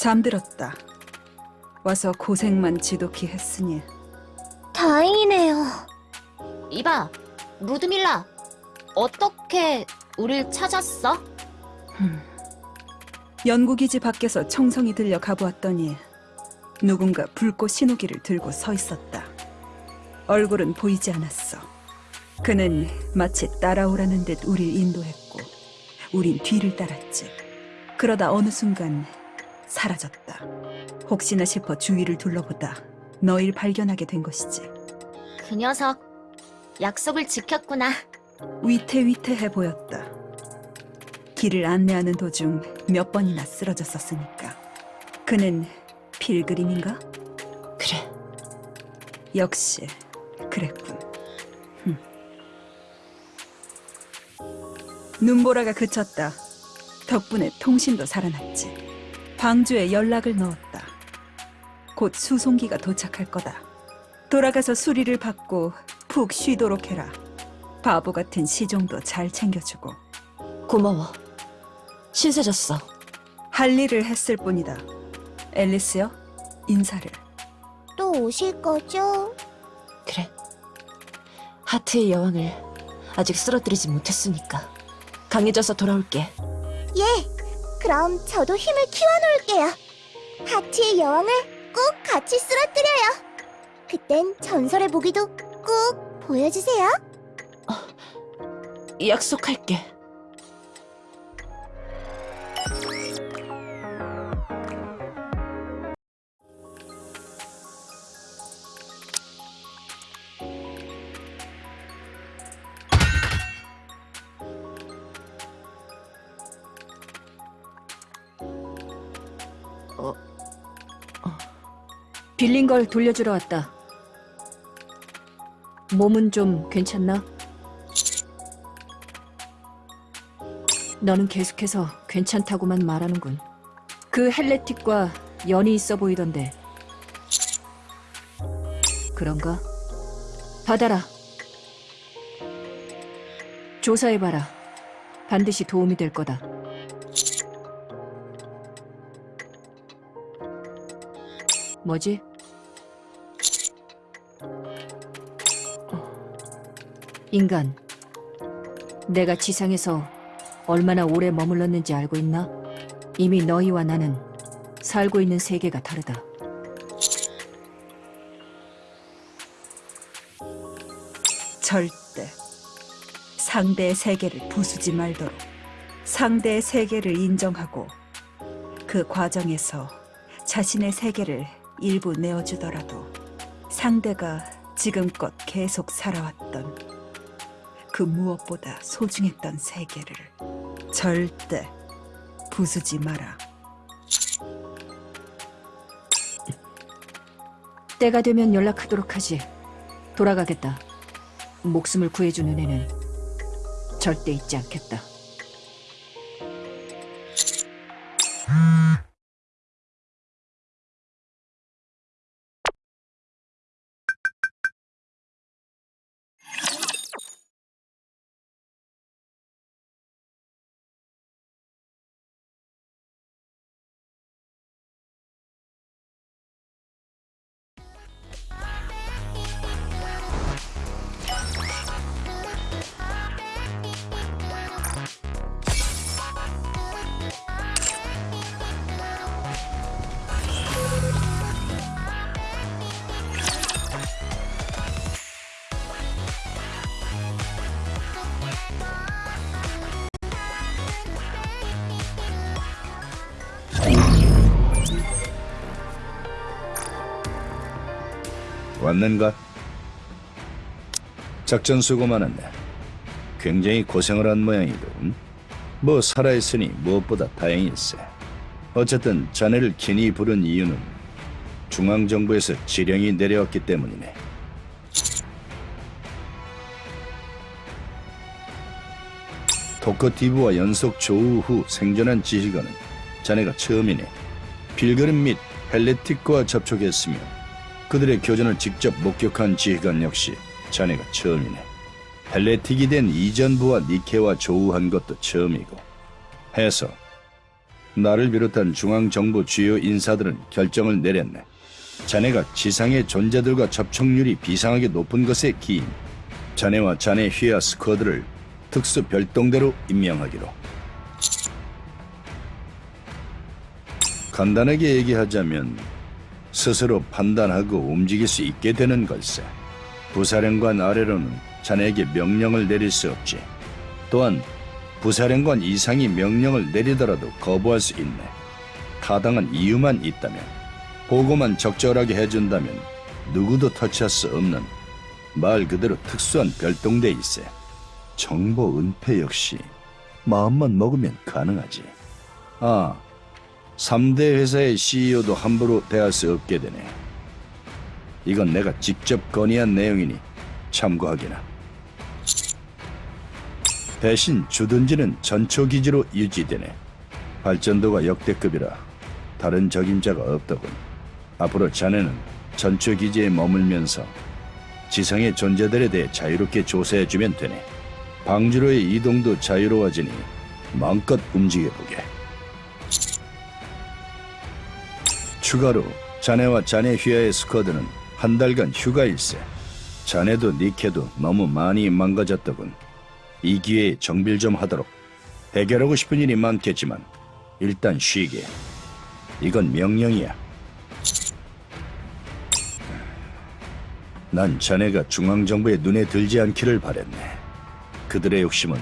잠들었다. 와서 고생만 지독히 했으니 다행이네요. 이봐, 루드밀라. 어떻게 우릴 찾았어? 흠. 연구기지 밖에서 청성이 들려 가보았더니 누군가 불꽃 신호기를 들고 서 있었다. 얼굴은 보이지 않았어. 그는 마치 따라오라는 듯 우릴 인도했고 우린 뒤를 따랐지. 그러다 어느 순간 사라졌다. 혹시나 싶어 주위를 둘러보다 너희를 발견하게 된 것이지. 그 녀석, 약속을 지켰구나. 위태위태해 보였다. 길을 안내하는 도중 몇 번이나 쓰러졌었으니까. 그는 필그림인가? 그래, 역시 그랬군. 흠. 눈보라가 그쳤다. 덕분에 통신도 살아났지. 방주에 연락을 넣었다. 곧 수송기가 도착할 거다. 돌아가서 수리를 받고 푹 쉬도록 해라. 바보 같은 시종도 잘 챙겨주고 고마워. 신세졌어. 할 일을 했을 뿐이다. 앨리스요, 인사를. 또 오실 거죠? 그래. 하트의 여왕을 아직 쓰러뜨리지 못했으니까 강해져서 돌아올게. 예. 그럼 저도 힘을 키워놓을게요. 하트의 여왕을 꼭 같이 쓰러뜨려요. 그땐 전설의 무기도 꼭 보여주세요. 약속할게. 빌린 걸 돌려주러 왔다. 몸은 좀 괜찮나? 너는 계속해서 괜찮다고만 말하는군. 그 헬레틱과 연이 있어 보이던데. 그런가? 받아라. 조사해봐라. 반드시 도움이 될 거다. 뭐지? 인간, 내가 지상에서 얼마나 오래 머물렀는지 알고 있나? 이미 너희와 나는 살고 있는 세계가 다르다. 절대 상대의 세계를 부수지 말도록 상대의 세계를 인정하고 그 과정에서 자신의 세계를 일부 내어주더라도 상대가 지금껏 계속 살아왔던 그 무엇보다 소중했던 세계를 절대 부수지 마라. 때가 되면 연락하도록 하지. 돌아가겠다. 목숨을 구해준 은혜는 절대 잊지 않겠다. 왔는가? 작전 수고 많았네. 굉장히 고생을 한 모양이군. 뭐 살아있으니 무엇보다 다행일세. 어쨌든 자네를 긴히 부른 이유는 중앙정부에서 지령이 내려왔기 때문이네. 토커티브와 연속 조우 후 생존한 지휘관은 자네가 처음이네. 빌그림 및 헬레틱과 접촉했으며 그들의 교전을 직접 목격한 지휘관 역시 자네가 처음이네. 헬레틱이 된 이전부와 니케와 조우한 것도 처음이고 해서 나를 비롯한 중앙정부 주요 인사들은 결정을 내렸네. 자네가 지상의 존재들과 접촉률이 비상하게 높은 것에 기인 자네와 자네 휘하 스쿼드를 특수 별동대로 임명하기로. 간단하게 얘기하자면 스스로 판단하고 움직일 수 있게 되는 걸세. 부사령관 아래로는 자네에게 명령을 내릴 수 없지. 또한 부사령관 이상이 명령을 내리더라도 거부할 수 있네. 타당한 이유만 있다면, 보고만 적절하게 해준다면 누구도 터치할 수 없는 말 그대로 특수한 별동대일세. 정보 은폐 역시 마음만 먹으면 가능하지. 아, 3대 회사의 CEO도 함부로 대할 수 없게 되네. 이건 내가 직접 건의한 내용이니 참고하기나. 대신 주둔지는 전초기지로 유지되네. 발전도가 역대급이라 다른 적임자가 없더군. 앞으로 자네는 전초기지에 머물면서 지상의 존재들에 대해 자유롭게 조사해주면 되네. 방주로의 이동도 자유로워지니 마음껏 움직여보게. 추가로 자네와 자네 휘하의 스쿼드는 한 달간 휴가일세. 자네도 니케도 너무 많이 망가졌더군. 이 기회에 정빌 좀 하도록. 해결하고 싶은 일이 많겠지만 일단 쉬게. 이건 명령이야. 난 자네가 중앙정부의 눈에 들지 않기를 바랬네. 그들의 욕심은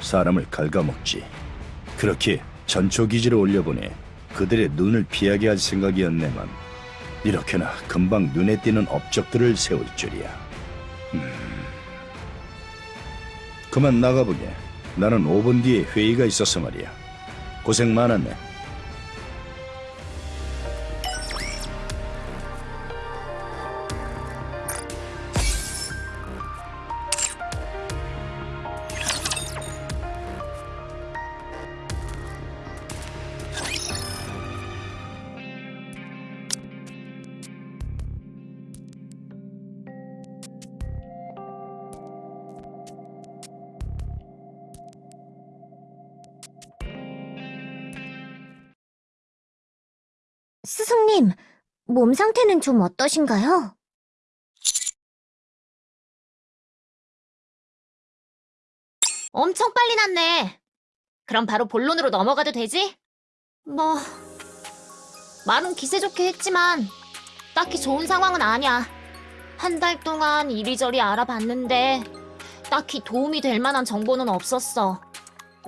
사람을 갉아먹지. 그렇게 전초기지로 올려보내 그들의 눈을 피하게 할 생각이었네만 이렇게나 금방 눈에 띄는 업적들을 세울 줄이야. 음. 그만 나가보게. 나는 5분 뒤에 회의가 있어서 말이야. 고생 많았네. 스승님, 몸 상태는 좀 어떠신가요? 엄청 빨리 났네. 그럼 바로 본론으로 넘어가도 되지? 뭐, 말은 기세 좋게 했지만, 딱히 좋은 상황은 아니야. 한 달 동안 이리저리 알아봤는데, 딱히 도움이 될 만한 정보는 없었어.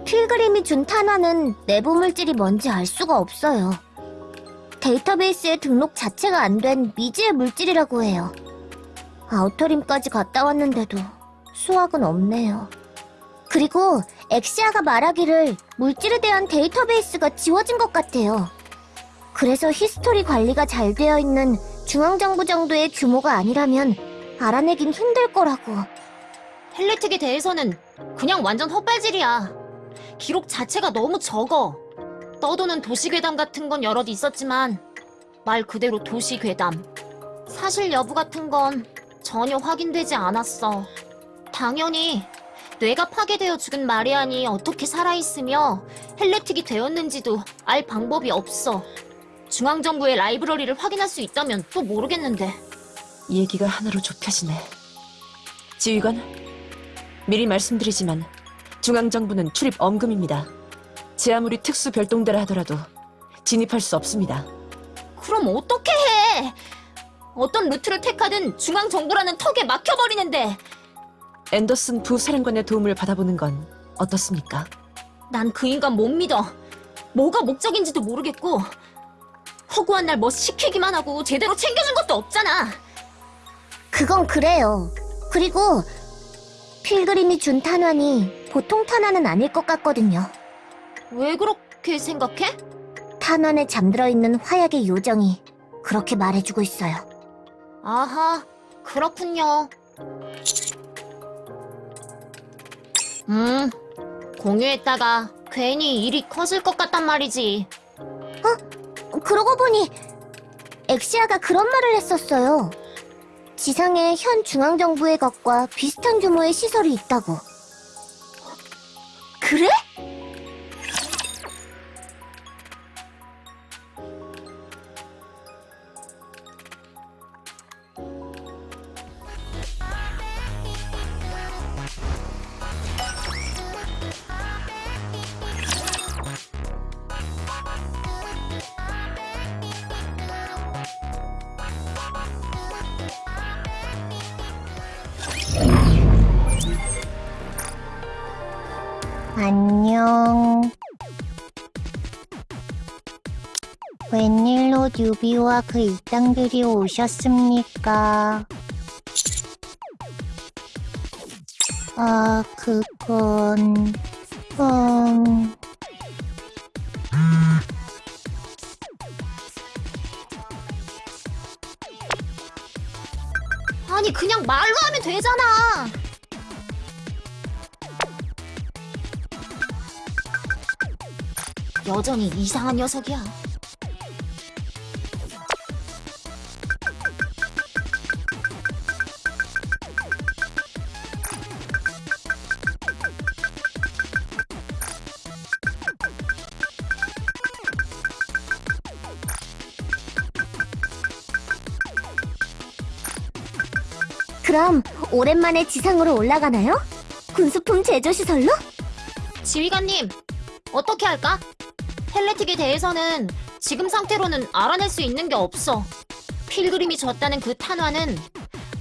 필그림이 준 탄환은 내부 물질이 뭔지 알 수가 없어요. 데이터베이스에 등록 자체가 안 된 미지의 물질이라고 해요. 아우터림까지 갔다 왔는데도 수확은 없네요. 그리고 엑시아가 말하기를 물질에 대한 데이터베이스가 지워진 것 같아요. 그래서 history 관리가 잘 되어 있는 중앙정부 정도의 규모가 아니라면 알아내긴 힘들 거라고. 헬레틱에 대해서는 그냥 완전 헛발질이야. 기록 자체가 너무 적어. 떠도는 도시괴담 같은 건 여럿 있었지만 말 그대로 도시괴담. 사실 여부 같은 건 전혀 확인되지 않았어. 당연히 뇌가 파괴되어 죽은 마리안이 어떻게 살아있으며 헬레틱이 되었는지도 알 방법이 없어. 중앙정부의 라이브러리를 확인할 수 있다면 또 모르겠는데. 얘기가 하나로 좁혀지네. 지휘관, 미리 말씀드리지만 중앙정부는 출입 엄금입니다. 제 아무리 특수 별동대라 하더라도 진입할 수 없습니다. 그럼 어떻게 해? 어떤 루트를 택하든 중앙정부라는 턱에 막혀버리는데 앤더슨 부사령관의 도움을 받아보는 건 어떻습니까? 난 그 인간 못 믿어. 뭐가 목적인지도 모르겠고 허구한 날 뭐 시키기만 하고 제대로 챙겨준 것도 없잖아. 그건 그래요. 그리고 필그림이 준 탄환이 보통 탄환은 아닐 것 같거든요. 왜 그렇게 생각해? 탄환에 잠들어 있는 화약의 요정이 그렇게 말해주고 있어요. 아하, 그렇군요. 음, 공유했다가 괜히 일이 커질 것 같단 말이지. 그러고 보니 엑시아가 그런 말을 했었어요. 지상에 현 중앙정부의 것과 비슷한 규모의 시설이 있다고. 그래? 뉴비와 그 일당들이 오셨습니까? 아, 그건... 음... 아니 그냥 말로 하면 되잖아. 여전히 이상한 녀석이야. 그럼 오랜만에 지상으로 올라가나요? 군수품 제조시설로? 지휘관님, 어떻게 할까? 헬레틱에 대해서는 지금 상태로는 알아낼 수 있는 게 없어. 필그림이 줬다는 그 탄화는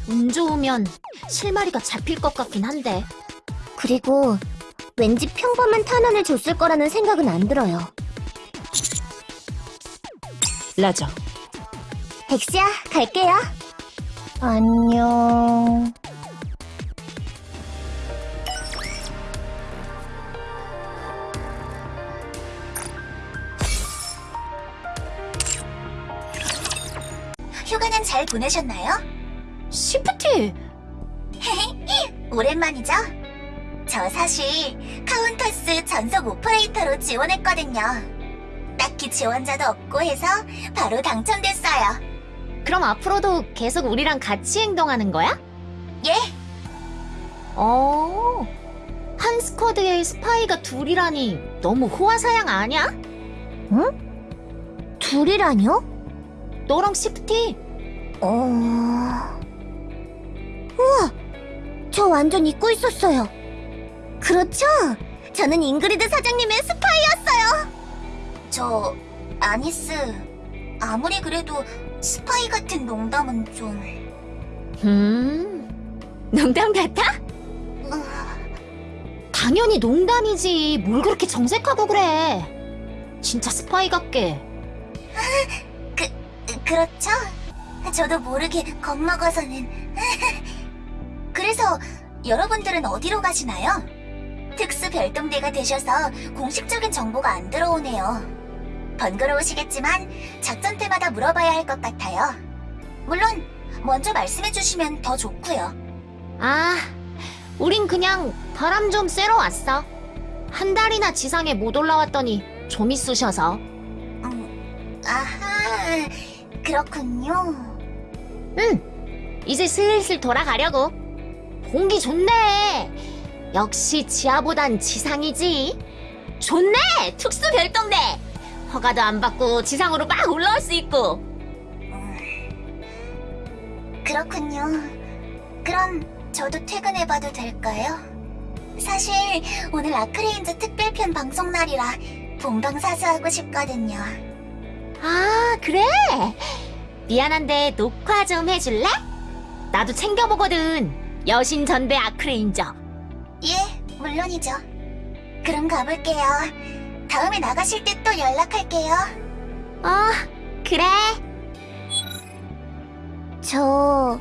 운 좋으면 실마리가 잡힐 것 같긴 한데. 그리고 왠지 평범한 탄원을 줬을 거라는 생각은 안 들어요. 라저. 엑시야, 갈게요. 안녕. 휴가는 잘 보내셨나요? 시프티! 오랜만이죠? 저 사실 카운터스 전속 오퍼레이터로 지원했거든요. 딱히 지원자도 없고 해서 바로 당첨됐어요. 그럼 앞으로도 계속 우리랑 같이 행동하는 거야? 예? 어. 한 squad에 스파이가 둘이라니 너무 호화사양 아니야? 둘이라뇨? 너랑 시프티? 어... 우와! 저 완전 잊고 있었어요. 그렇죠? 저는 잉그리드 사장님의 스파이였어요. 저 아니스 아무리 그래도 스파이 같은 농담은 좀 음. 농담 같아? 어, 당연히 농담이지. 뭘 그렇게 정색하고 그래. 진짜 스파이 같게. 그렇죠? 저도 모르게 겁먹어서는 그래서 여러분들은 어디로 가시나요? 특수 별동대가 되셔서 공식적인 정보가 안 들어오네요. 번거로우시겠지만 작전 때마다 물어봐야 할 것 같아요. 물론 먼저 말씀해 주시면 더 좋고요. 아, 우린 그냥 바람 좀 쐬러 왔어. 한 달이나 지상에 못 올라왔더니 좀 있으셔서. 음, 아하, 그렇군요. 응, 이제 슬슬 돌아가려고. 공기 좋네. 역시 지하보단 지상이지. 좋네, 특수 별동대. 허가도 안 받고 지상으로 막 올라올 수 있고. 그렇군요. 그럼 저도 퇴근해봐도 될까요? 사실 오늘 아크레인즈 특별편 방송 날이라 본방사수하고 싶거든요. 아, 그래? 미안한데 녹화 좀 해줄래? 나도 챙겨보거든. 여신 전대 아크레인저. 예, 물론이죠. 그럼 가볼게요. 다음에 나가실 때 또 연락할게요. 어, 그래. 저